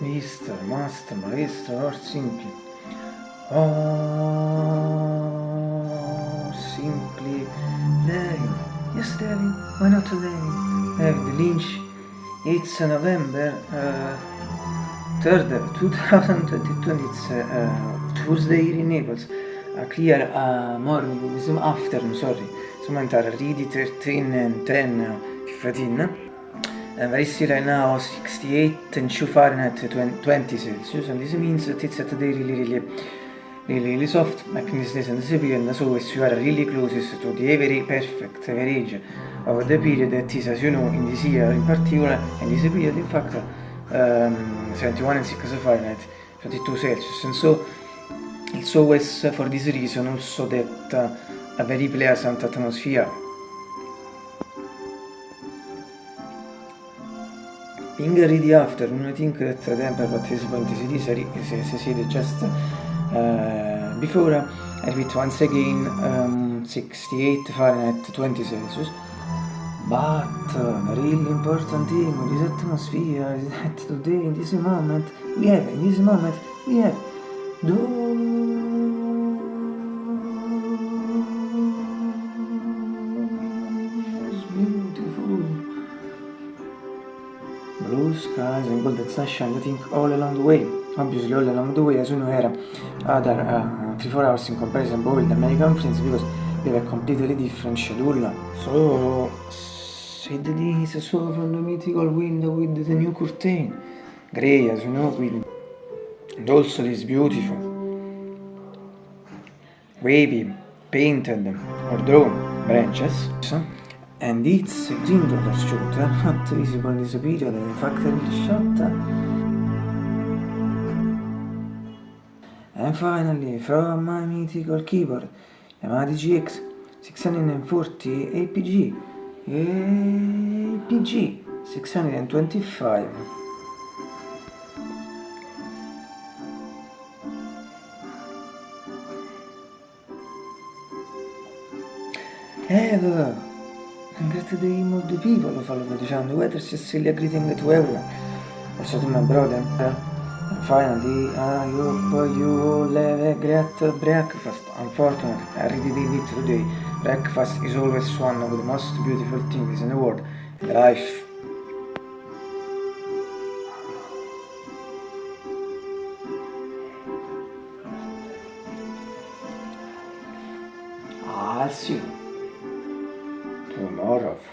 Mister, master, maestro, or simply. Oh, simply David. Yes, David. Why not today? David Lynch. It's November uh, 3rd, 2022. It's uh, Tuesday in Naples. A clear uh, morning, afternoon, sorry. Some are ready 13 and 10 15. And very still right now 68 and 2 Fahrenheit 20 Celsius and this means that it's at today really really really really soft this and period so as you are really closest to the very perfect average of the period that is as you know in this year in particular and this period in fact um, 71 and 6 Fahrenheit 22 Celsius. And so it's always for this reason also that uh, a very pleasant atmosphere In the at this point is, is, is, is just uh, before, I repeat once again, um, 68 Fahrenheit 20 Celsius. But uh, really important thing with this atmosphere is that today, in this moment, we have, in this moment, we have blue and golden sunshine I think all along the way. Obviously all along the way as know had other uh, 3-4 hours in comparison with the American friends because we have a completely different schedule. So said this so from the mythical window with the new curtain. Grey as you know with and also this beautiful wavy painted or drawn branches and its color shooter not visible in this fact the shot. And finally from my mythical keyboard Yamaha DGX 640 APG APG 625 Ever And that the people follow the channel, whether Cecilia greeting to everyone. Also to my brother. And finally, I hope you have a great breakfast. Unfortunately, I already did it today. Breakfast is always one of the most beautiful things in the world. In life. I'll see you Out of